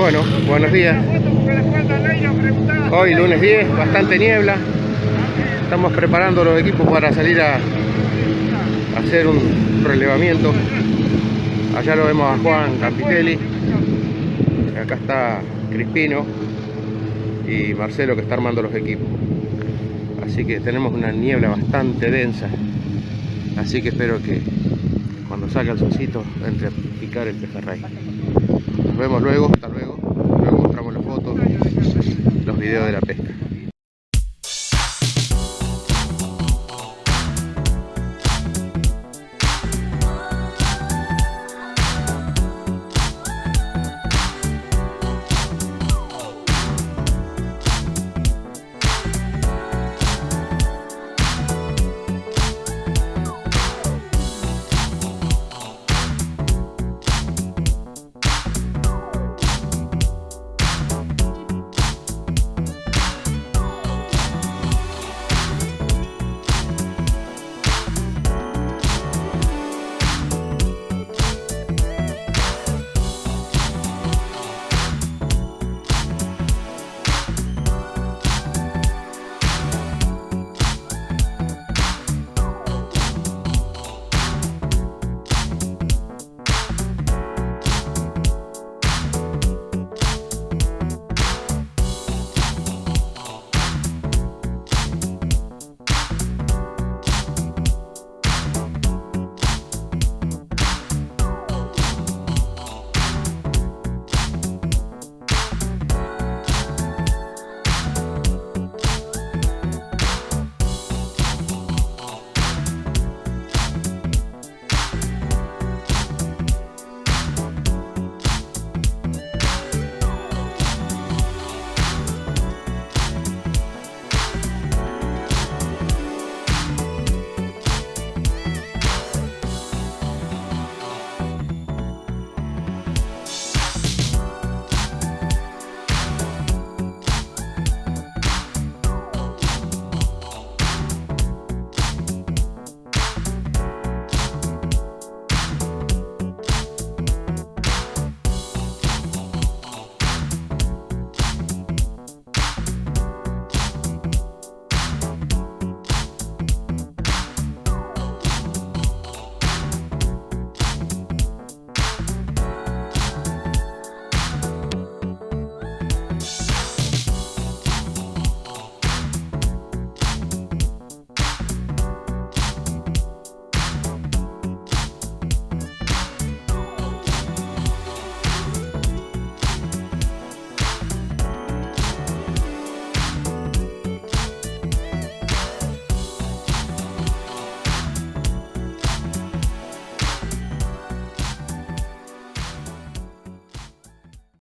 Bueno, buenos días. Hoy lunes 10, bastante niebla. Estamos preparando los equipos para salir a, hacer un relevamiento. Allá lo vemos a Juan Campitelli. Acá está Crispino y Marcelo que está armando los equipos. Así que tenemos una niebla bastante densa. Así que espero que cuando salga el solcito entre a picar el pejerrey. Nos vemos luego, Remember